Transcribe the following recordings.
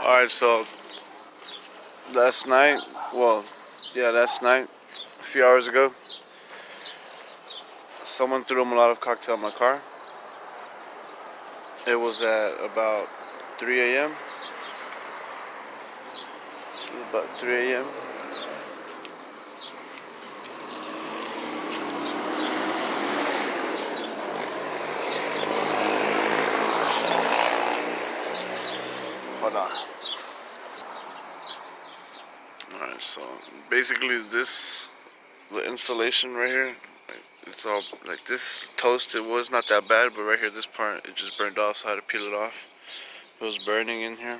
Alright, so last night, well, yeah, last night, a few hours ago, someone threw a Molotov cocktail in my car. It was at about 3 a.m. About 3 a.m. Hold on. Alright, so basically this, the insulation right here, it's all like this toast, it was not that bad, but right here, this part, it just burned off, so I had to peel it off. It was burning in here.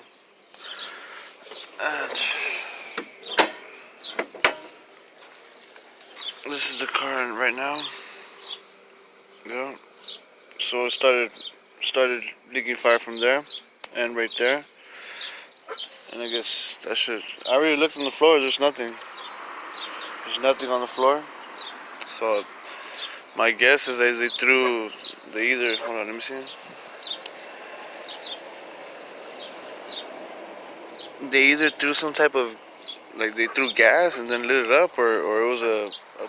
And this is the car right now. Yeah. So it started started leaking fire from there and right there. And I guess that should I already looked on the floor, there's nothing. There's nothing on the floor. So my guess is that they threw they either hold on, let me see. They either threw some type of like they threw gas and then lit it up or, or it was a, a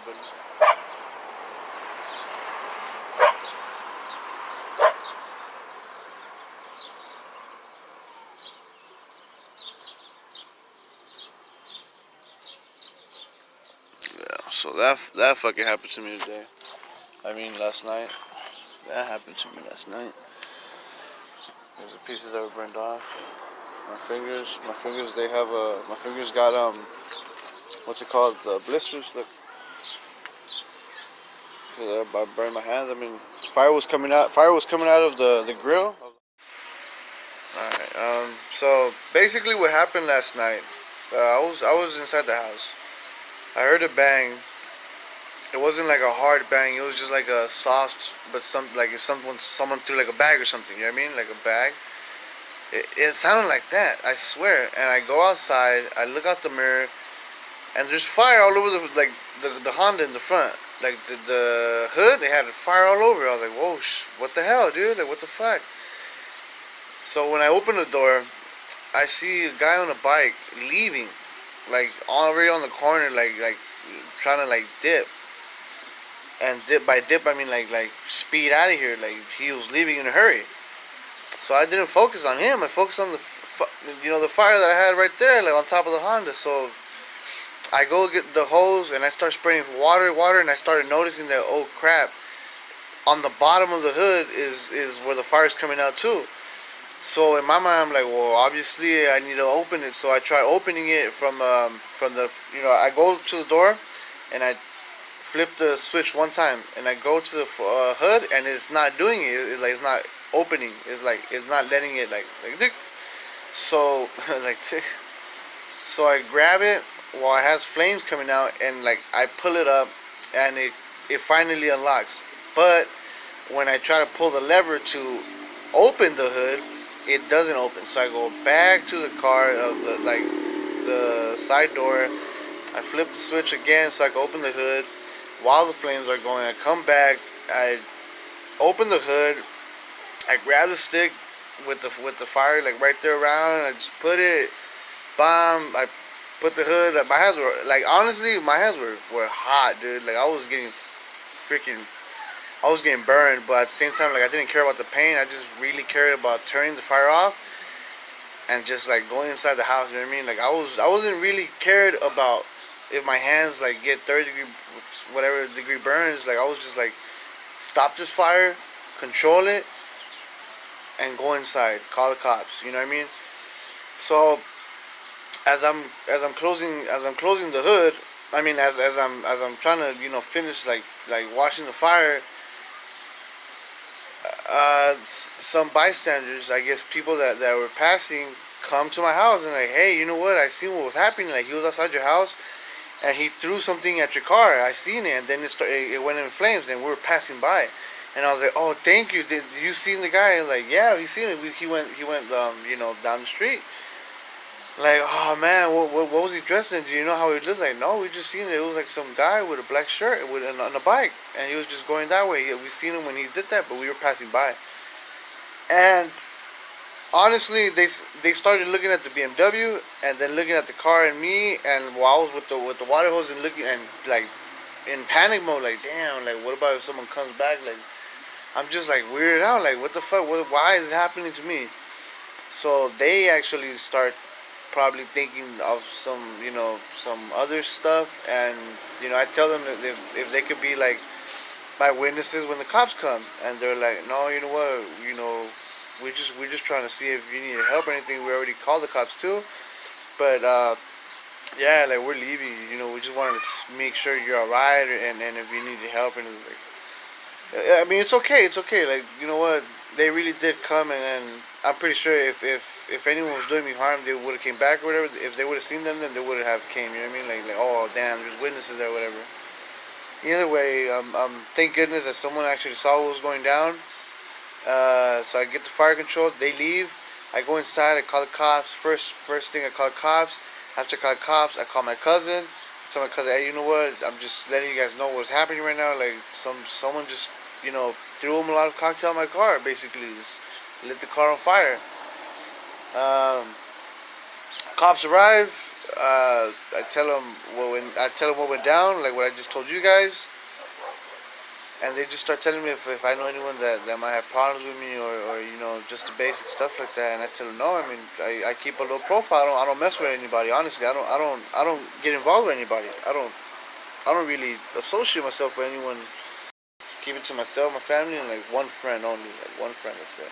So that that fucking happened to me today. I mean, last night. That happened to me last night. There's the pieces that were burned off. My fingers, my fingers, they have a, my fingers got um, what's it called? The blisters. Look. I burned my hands. I mean, fire was coming out. Fire was coming out of the the grill. Alright, um, so basically what happened last night, uh, I was I was inside the house. I heard a bang it wasn't like a hard bang. It was just like a soft, but some like if someone someone threw like a bag or something. You know what I mean? Like a bag. It, it sounded like that. I swear. And I go outside. I look out the mirror, and there's fire all over the like the the Honda in the front. Like the the hood, they had fire all over. I was like, whoa, what the hell, dude? Like what the fuck? So when I open the door, I see a guy on a bike leaving, like already on the corner, like like trying to like dip and dip by dip I mean like like speed out of here like he was leaving in a hurry so I didn't focus on him. I focused on the you know the fire that I had right there like on top of the Honda. So I go get the hose and I start spraying water water and I started noticing that oh crap on the bottom of the hood is is where the fire is coming out too. So in my mind I'm like well obviously I need to open it. So I try opening it from um, from the you know I go to the door and I flip the switch one time and I go to the uh, hood and it's not doing it. It's like it's not opening. It's like it's not letting it like like so like so I grab it while it has flames coming out and like I pull it up and it it finally unlocks. But when I try to pull the lever to open the hood, it doesn't open. So I go back to the car, uh, the, like the side door. I flip the switch again so I can open the hood while the flames are going. I come back, I open the hood, I grabbed the stick with the with the fire like right there around, I just put it, bomb, I put the hood, my hands were, like honestly, my hands were, were hot, dude, like I was getting freaking, I was getting burned, but at the same time, like I didn't care about the pain, I just really cared about turning the fire off, and just like going inside the house, you know what I mean, like I was, I wasn't really cared about if my hands like get 30 degree whatever degree burns. Like I was just like stop this fire control it and go inside call the cops you know what I mean so as I'm as I'm closing as I'm closing the hood I mean as, as I'm as I'm trying to you know finish like like washing the fire uh, some bystanders I guess people that, that were passing come to my house and like hey you know what I seen what was happening like he was outside your house and he threw something at your car. I seen it, and then it, started, it went in flames, and we were passing by. And I was like, "Oh, thank you. Did you seen the guy?" And like, "Yeah, we seen him. He went, he went, um, you know, down the street." Like, oh man, what, what, what was he dressed in? Do you know how he looked like? No, we just seen it. It was like some guy with a black shirt with on a bike, and he was just going that way. We seen him when he did that, but we were passing by. And honestly, they they started looking at the BMW and then looking at the car and me, and while I was with the with the water hose and looking and like in panic mode, like damn, like what about if someone comes back, like I'm just like weirded out. Like, what the fuck? What, why is it happening to me? So they actually start probably thinking of some, you know, some other stuff. And, you know, I tell them that if, if they could be like my witnesses when the cops come. And they're like, no, you know what? You know, we just, we're just trying to see if you need help or anything. We already called the cops too. But, uh, yeah, like we're leaving, you know, we just wanted to make sure you're alright and, and if you need help and like, I mean, it's okay. It's okay. Like you know what? They really did come, and, and I'm pretty sure if if if anyone was doing me harm, they would have came back or whatever. If they would have seen them, then they would have came. You know what I mean? Like like oh damn, there's witnesses there, whatever. Either way, um, um, thank goodness that someone actually saw what was going down. Uh, so I get the fire control. They leave. I go inside. I call the cops. First first thing I call the cops. After I call the cops, I call my cousin. tell my cousin, hey, you know what? I'm just letting you guys know what's happening right now. Like some someone just you know, threw him a Molotov cocktail in my car, basically. Just lit the car on fire. Um, cops arrive. Uh, I tell them what went, I tell them what went down, like what I just told you guys. And they just start telling me if, if I know anyone that, that might have problems with me or, or, you know, just the basic stuff like that. And I tell them, no, I mean, I, I keep a low profile. I don't, I don't mess with anybody, honestly. I don't, I don't, I don't get involved with anybody. I don't, I don't really associate myself with anyone keep it to myself, my family, and like one friend only. Like one friend, that's it.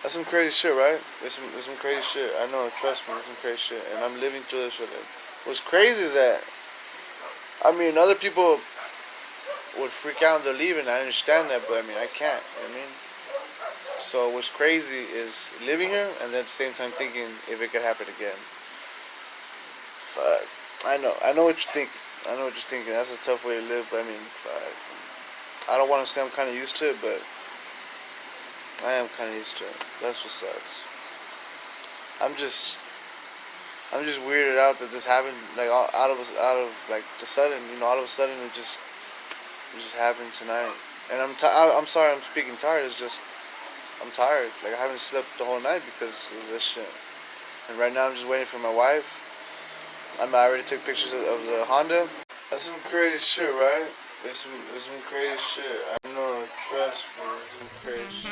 That's some crazy shit, right? There's some, there's some crazy shit. I know, trust me, there's some crazy shit. And I'm living through this with it. What's crazy is that, I mean, other people would freak out and they're leaving. I understand that, but I mean, I can't. You know I mean? So what's crazy is living here and then at the same time thinking if it could happen again. Fuck. I know. I know what you're thinking. I know what you're thinking. That's a tough way to live, but I mean, I don't want to say I'm kind of used to it, but I am kind of used to it. That's what sucks. I'm just, I'm just weirded out that this happened, like out of out of like the sudden, you know, all of a sudden it just, it just happened tonight. And I'm, i I'm sorry, I'm speaking tired. It's just, I'm tired. Like I haven't slept the whole night because of this shit. And right now I'm just waiting for my wife. I already took pictures of, of the Honda. That's some crazy shit, right? There's some, there's some crazy shit. I know, trust me, some crazy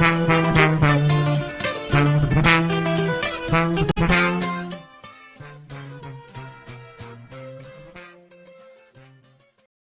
shit.